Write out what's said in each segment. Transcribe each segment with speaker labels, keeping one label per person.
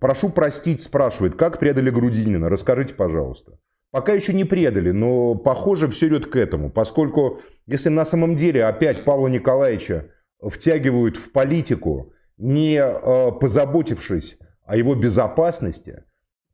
Speaker 1: Прошу простить, спрашивает, как предали Грудинина? Расскажите, пожалуйста. Пока еще не предали, но похоже все идет к этому, поскольку если на самом деле опять Павла Николаевича втягивают в политику, не э, позаботившись о его безопасности,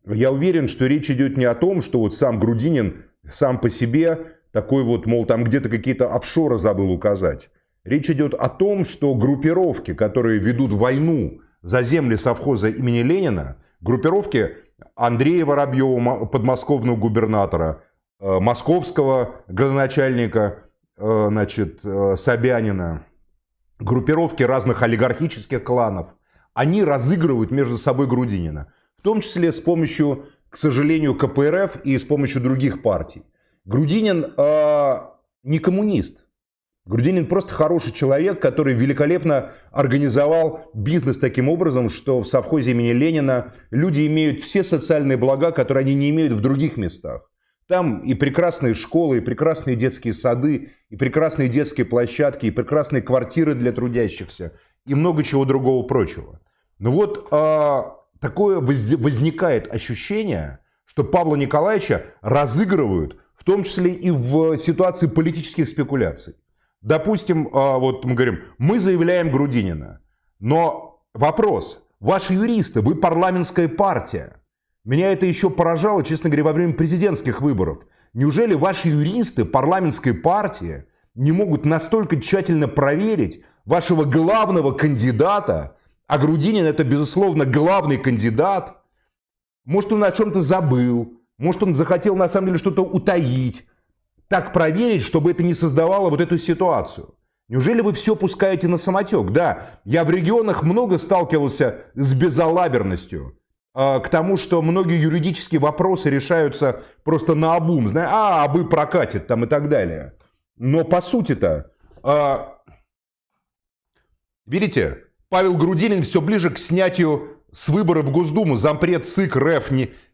Speaker 1: я уверен, что речь идет не о том, что вот сам Грудинин сам по себе такой вот, мол, там где-то какие-то офшоры забыл указать. Речь идет о том, что группировки, которые ведут войну за земли совхоза имени Ленина, группировки Андрея Воробьева, подмосковного губернатора, э, московского градоначальника, э, значит, э, Собянина, группировки разных олигархических кланов, они разыгрывают между собой Грудинина. В том числе с помощью, к сожалению, КПРФ и с помощью других партий. Грудинин э, не коммунист. Грудинин просто хороший человек, который великолепно организовал бизнес таким образом, что в совхозе имени Ленина люди имеют все социальные блага, которые они не имеют в других местах. Там и прекрасные школы, и прекрасные детские сады, и прекрасные детские площадки, и прекрасные квартиры для трудящихся, и много чего другого прочего. Но вот э, такое возникает ощущение, что Павла Николаевича разыгрывают, в том числе и в ситуации политических спекуляций. Допустим, а, вот мы говорим, мы заявляем Грудинина. Но вопрос, ваши юристы, вы парламентская партия. Меня это еще поражало, честно говоря, во время президентских выборов. Неужели ваши юристы парламентской партии не могут настолько тщательно проверить вашего главного кандидата, а Грудинин это, безусловно, главный кандидат, может, он о чем-то забыл, может, он захотел на самом деле что-то утаить, так проверить, чтобы это не создавало вот эту ситуацию? Неужели вы все пускаете на самотек? Да, я в регионах много сталкивался с безалаберностью. А, к тому, что многие юридические вопросы решаются просто на обум. Знаешь, а, абы прокатит там и так далее. Но по сути-то, а, видите, Павел Грудинин все ближе к снятию с выборов в Госдуму. Зампред ЦИК РФ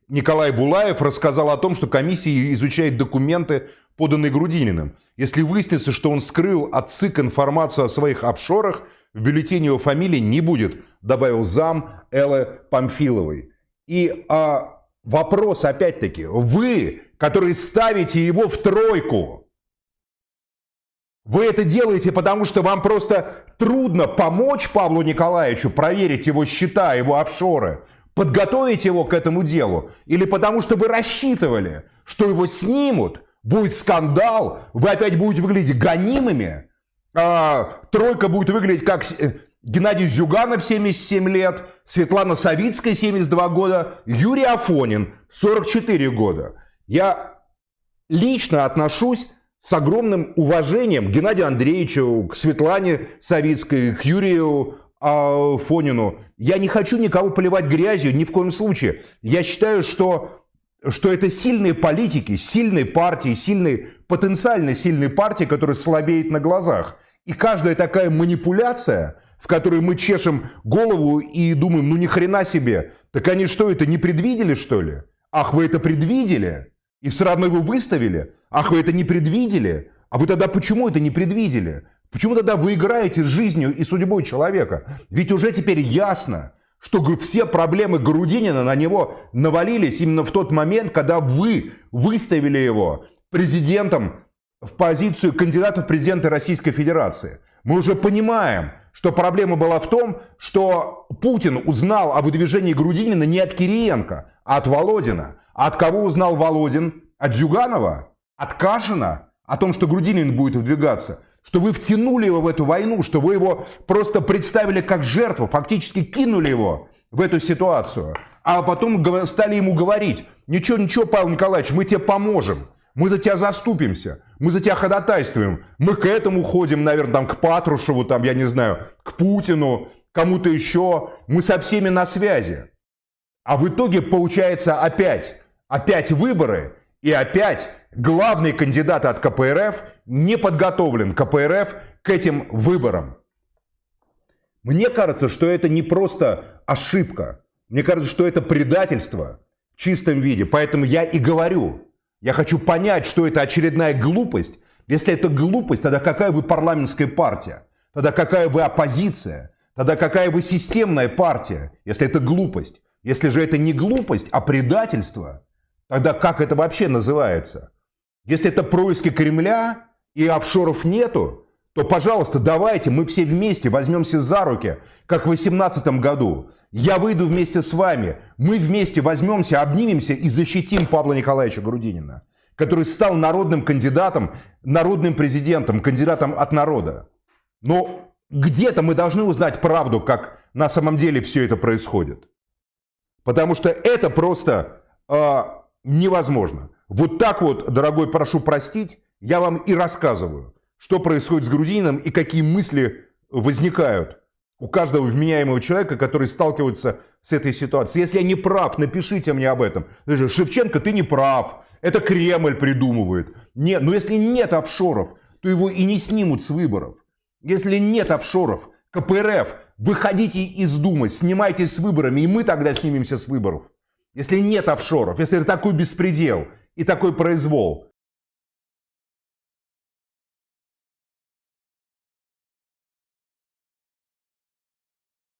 Speaker 1: Николай Булаев рассказал о том, что комиссия изучает документы поданный Грудининым. Если выяснится, что он скрыл от ЦИК информацию о своих офшорах, в бюллетене его фамилии не будет, добавил зам Эллы Памфиловой. И а, вопрос опять-таки, вы, которые ставите его в тройку, вы это делаете, потому что вам просто трудно помочь Павлу Николаевичу проверить его счета, его офшоры, подготовить его к этому делу, или потому что вы рассчитывали, что его снимут, будет скандал, вы опять будете выглядеть гонимыми, а, тройка будет выглядеть как э, Геннадий Зюганов, 77 лет, Светлана Савицкая, 72 года, Юрий Афонин, 44 года. Я лично отношусь с огромным уважением к Геннадию Андреевичу, к Светлане Савицкой, к Юрию Афонину. Я не хочу никого поливать грязью, ни в коем случае. Я считаю, что что это сильные политики, сильные партии, сильные, потенциально сильные партии, которые слабеют на глазах. И каждая такая манипуляция, в которой мы чешем голову и думаем, ну ни хрена себе, так они что, это не предвидели что ли? Ах, вы это предвидели? И все равно его выставили? Ах, вы это не предвидели? А вы тогда почему это не предвидели? Почему тогда вы играете с жизнью и судьбой человека? Ведь уже теперь ясно, что все проблемы Грудинина на него навалились именно в тот момент, когда вы выставили его президентом в позицию кандидата в президенты Российской Федерации. Мы уже понимаем, что проблема была в том, что Путин узнал о выдвижении Грудинина не от Кириенко, а от Володина. А от кого узнал Володин? От Зюганова? От Кашина? О том, что Грудинин будет выдвигаться? Что вы втянули его в эту войну, что вы его просто представили как жертву, фактически кинули его в эту ситуацию, а потом стали ему говорить, ничего, ничего, Павел Николаевич, мы тебе поможем, мы за тебя заступимся, мы за тебя ходатайствуем, мы к этому ходим, наверное, там, к Патрушеву, там, я не знаю, к Путину, кому-то еще, мы со всеми на связи. А в итоге получается опять, опять выборы и опять главный кандидат от КПРФ не подготовлен КПРФ к этим выборам. Мне кажется, что это не просто ошибка. Мне кажется, что это предательство в чистом виде. Поэтому я и говорю, я хочу понять, что это очередная глупость. Если это глупость, тогда какая вы парламентская партия? Тогда какая вы оппозиция? Тогда какая вы системная партия, если это глупость? Если же это не глупость, а предательство, тогда как это вообще называется? Если это происки Кремля и офшоров нету, то, пожалуйста, давайте мы все вместе возьмемся за руки, как в 2018 году. Я выйду вместе с вами, мы вместе возьмемся, обнимемся и защитим Павла Николаевича Грудинина, который стал народным кандидатом, народным президентом, кандидатом от народа. Но где-то мы должны узнать правду, как на самом деле все это происходит. Потому что это просто э, невозможно. Вот так вот, дорогой, прошу простить, я вам и рассказываю, что происходит с Грудининым и какие мысли возникают у каждого вменяемого человека, который сталкивается с этой ситуацией. Если я не прав, напишите мне об этом. Шевченко, ты не прав. Это Кремль придумывает. Нет, но если нет офшоров, то его и не снимут с выборов. Если нет офшоров, КПРФ, выходите из Думы, снимайтесь с выборами, и мы тогда снимемся с выборов. Если нет офшоров, если такой беспредел и такой произвол,